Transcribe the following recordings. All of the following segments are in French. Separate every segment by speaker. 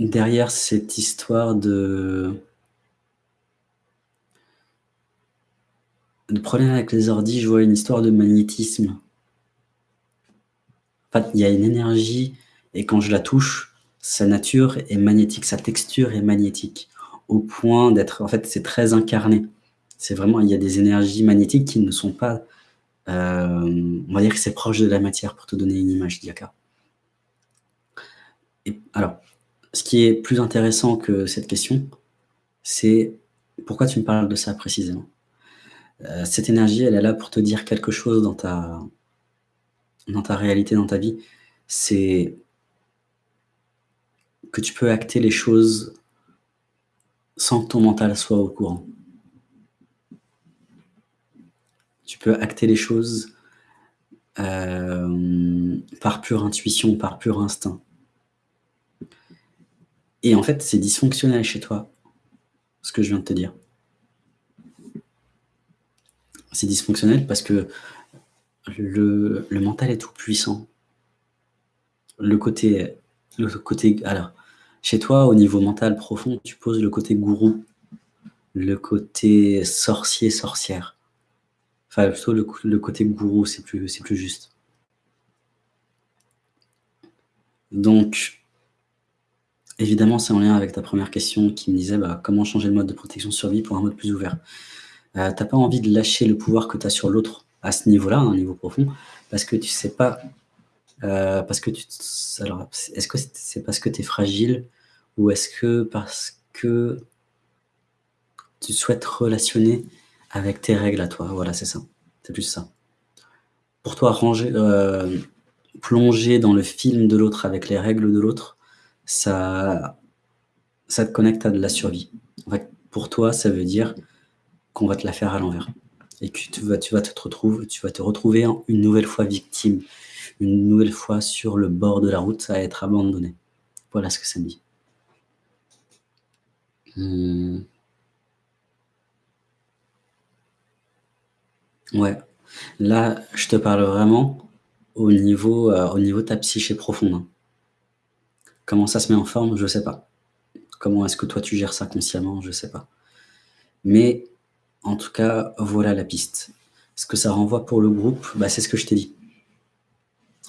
Speaker 1: derrière cette histoire de de problème avec les ordis, je vois une histoire de magnétisme. En il y a une énergie et quand je la touche, sa nature est magnétique, sa texture est magnétique, au point d'être en fait, c'est très incarné. C'est vraiment il y a des énergies magnétiques qui ne sont pas, heu, on va dire que c'est proche de la matière pour te donner une image, Diaka. Et alors, ce qui est plus intéressant que cette question, c'est pourquoi tu me parles de ça précisément? Heu, cette énergie, elle est là pour te dire quelque chose dans ta dans ta réalité, dans ta vie. C'est que tu peux acter les choses sans que ton mental soit au courant. Tu peux acter les choses, hem, par pure intuition, par pur instinct. Et en fait, c'est dysfonctionnel chez toi, ce que je viens de te dire. C'est dysfonctionnel parce que le mental est tout puissant. Le côté le côté alors, chez toi, au niveau mental profond, tu poses le côté gourou, le côté sorcier, sorcière. Enfin, plutôt le côté gourou, c'est plus c'est plus juste. Donc évidemment, c'est en lien avec ta 1re question qui me disait: «Bah, comment changer le mode de protection survie pour un mode plus ouvert?» heu, tu as pas envie de lâcher le pouvoir que tu as sur l'autre à ce niveau-là, à un niveau profond, parce que tu sais pas, heu, parce que tu alors, est-ce que c'est parce que tu es fragile ou est-ce que parce que tu souhaites relationner avec tes règles à toi? Voilà, c'est ça, c'est plus ça. Pour toi, ranger, heu, plonger dans le film de l'autre avec les règles de l'autre, ça ça te connecte à de la survie. Pour toi, ça veut dire qu'on va te la faire à l'envers et que tu vas tu te tu retrouver en une nouvelle fois victime, une nouvelle fois sur le bord de la route à être abandonné. Voilà ce que ça me dit. Mmh. Ouais, là, je te parle vraiment au niveau, heu, au niveau de ta psyché profonde, hein. Comment ça se met en forme? Je sais pas. Comment est-ce que toi tu gères ça consciemment? Je sais pas. Mais en tout cas, voilà la piste. Ce que ça renvoie pour le groupe, bah, c'est ce que je t'ai dit.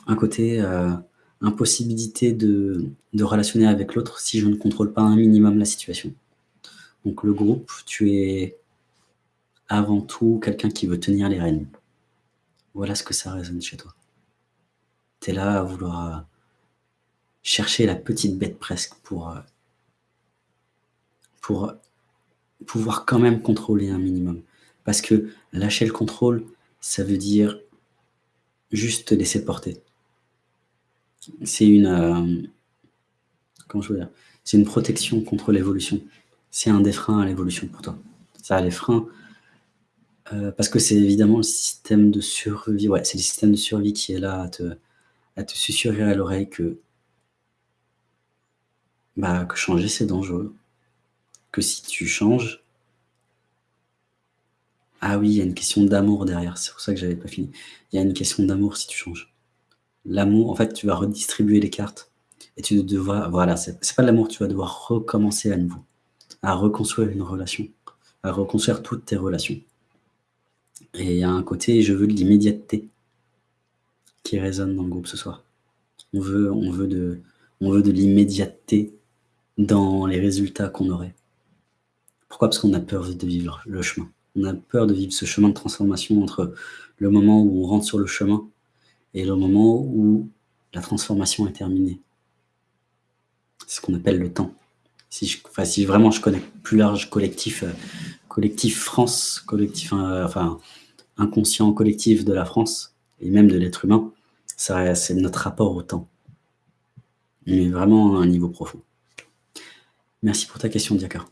Speaker 1: Un côté, heu, impossibilité de de relationner avec l'autre si je ne contrôle pas un minimum la situation. Donc le groupe, tu es avant tout quelqu'un qui veut tenir les rênes. Voilà ce que ça résonne chez toi. Tu es là à vouloir, chercher la petite bête presque pour, heu pour, pouvoir quand même contrôler un minimum. Parce que lâcher le contrôle, ça veut dire juste te laisser porter. C'est une? C'est une protection contre l'évolution. C'est un des freins à l'évolution pour toi. Ça, les freins, heu, parce que c'est évidemment le système de survie ouais, c'est le système de survie qui est là à te à te susurrer à l'oreille que bah, que changer c'est dangereux. Que si tu changes ah oui, il y a une question d'amour derrière, c'est pour ça que j'avais pas fini. Il y a une question d'amour si tu changes. L'amour, en fait, tu vas redistribuer les cartes et tu devras voilà, c'est pas de l'amour, tu vas devoir recommencer à nouveau, à reconstruire une relation, à reconstruire toutes tes relations. Et il y a un côté, je veux de l'immédiateté qui résonne dans le groupe ce soir. On veut on veut de on veut de l'immédiateté dans les résultats qu'on aurait. Pourquoi? Parce qu'on a peur de vivre le chemin. On a peur de vivre ce chemin de transformation entre le moment où on rentre sur le chemin et le moment où la transformation est terminée. C'est ce qu'on appelle le temps. Si je enfin, si vraiment je connais plus large collectif, heu, collectif France, collectif, heu, enfin, inconscient collectif de la France et même de l'être humain, c'est notre rapport au temps. Mais vraiment à un niveau profond. Merci pour ta question, Diaka.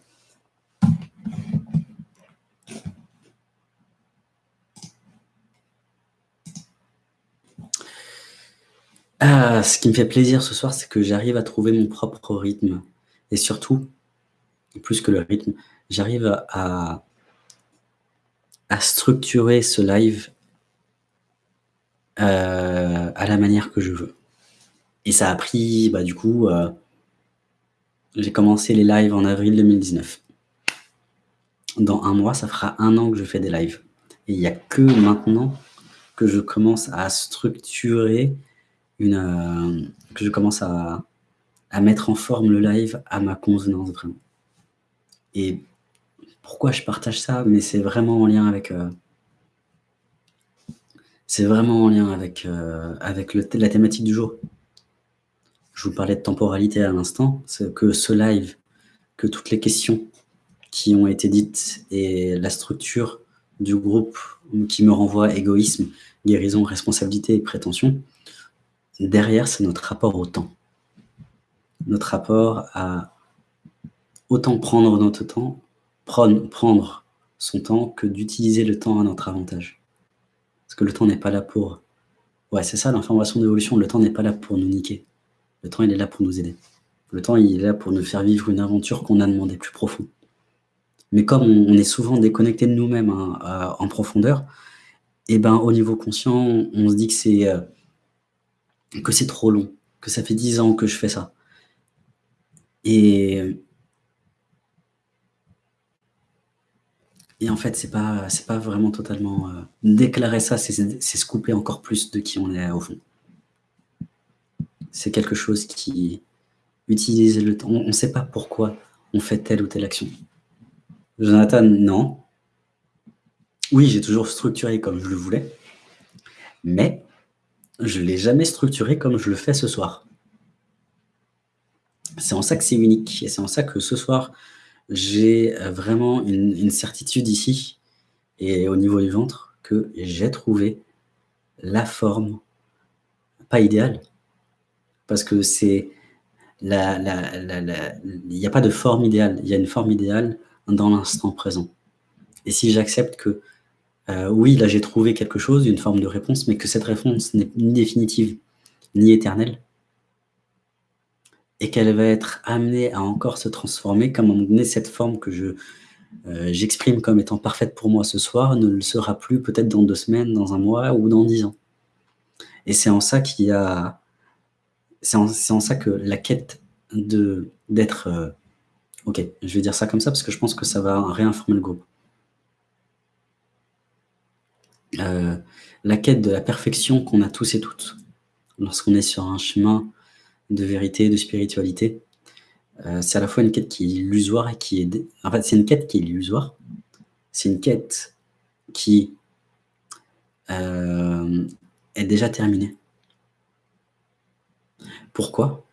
Speaker 1: Ah, ce qui me fait plaisir ce soir, c'est que j'arrive à trouver mon propre rythme et surtout, plus que le rythme, j'arrive à structurer ce live heu, à la manière que je veux. Et ça a pris, bah, du coup, heu J'ai commencé les lives en avril 2019. Dans un mois, ça fera un an que je fais des lives. Et il n'y a que maintenant que je commence à structurer une, euh, que je commence à, à mettre en forme le live à ma convenance vraiment. Et pourquoi je partage ça? Mais c'est vraiment en lien avec... Euh, c'est vraiment en lien avec, euh, avec le, la thématique du jour. Je vous parlais de temporalité à l'instant, que ce live, que toutes les questions qui ont été dites et la structure du groupe qui me renvoie égoïsme, guérison, responsabilité et prétention, derrière, c'est notre rapport au temps. Notre rapport à autant prendre notre temps, prendre son temps que d'utiliser le temps à notre avantage. Parce que le temps n'est pas là pour... Ouais, c'est ça l'information d'évolution, le temps n'est pas là pour nous niquer. Le temps, il est là pour nous aider. Le temps, il est là pour nous faire vivre une aventure qu'on a demandé plus profond. Mais comme on, est souvent déconnecté de nous-mêmes hein, en profondeur, eh ben au niveau conscient, on, se dit que c'est euh, que c'est trop long, que ça fait dix ans que je fais ça. Et, et en fait, c'est pas, pas vraiment totalement... Euh, déclarer ça, c'est se couper encore plus de qui on est au fond. C'est quelque chose qui utilise le temps. On ne sait pas pourquoi on fait telle ou telle action. Jonathan, non. Oui, j'ai toujours structuré comme je le voulais, mais je ne l'ai jamais structuré comme je le fais ce soir. C'est en ça que c'est unique, et c'est en ça que ce soir, j'ai vraiment une, certitude ici, et au niveau du ventre, que j'ai trouvé la forme, pas idéale, parce que c'est il n'y a pas de forme idéale, il y a une forme idéale dans l'instant présent. Et si j'accepte que euh, oui, là j'ai trouvé quelque chose, une forme de réponse, mais que cette réponse n'est ni définitive, ni éternelle, et qu'elle va être amenée à encore se transformer, comme à un moment donné, cette forme que je euh, j'exprime comme étant parfaite pour moi ce soir, ne le sera plus peut-être dans deux semaines, dans un mois ou dans dix ans. Et c'est en ça qu'il y a... C'est en, ça que la quête d'être... Euh, ok, je vais dire ça comme ça parce que je pense que ça va réinformer le groupe. Euh, la quête de la perfection qu'on a tous et toutes lorsqu'on est sur un chemin de vérité, de spiritualité. Euh, c'est à la fois une quête qui est illusoire et qui est... En fait, c'est une quête qui est illusoire. C'est une quête qui est déjà terminée. Pourquoi?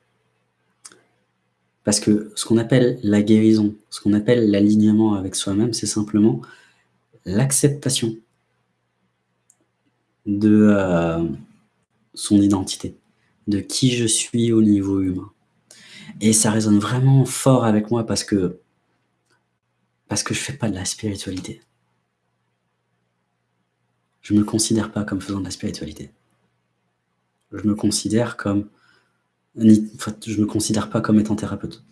Speaker 1: Parce que ce qu'on appelle la guérison, ce qu'on appelle l'alignement avec soi-même, c'est simplement l'acceptation de euh, son identité, de qui je suis au niveau humain. Et ça résonne vraiment fort avec moi parce que parce que je fais pas de la spiritualité. Je me considère pas comme faisant de la spiritualité. Je me considère comme je me considère pas comme étant thérapeute.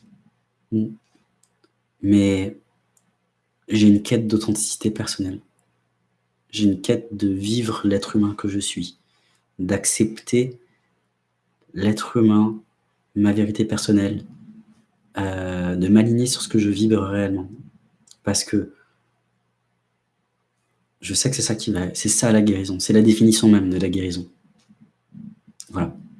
Speaker 1: Mais j'ai une quête d'authenticité personnelle. J'ai une quête de vivre l'être humain que je suis, d'accepter l'être humain, ma vérité personnelle, euh, de m'aligner sur ce que je vibre réellement. Parce que je sais que c'est ça qui va, c'est ça la guérison, c'est la définition même de la guérison.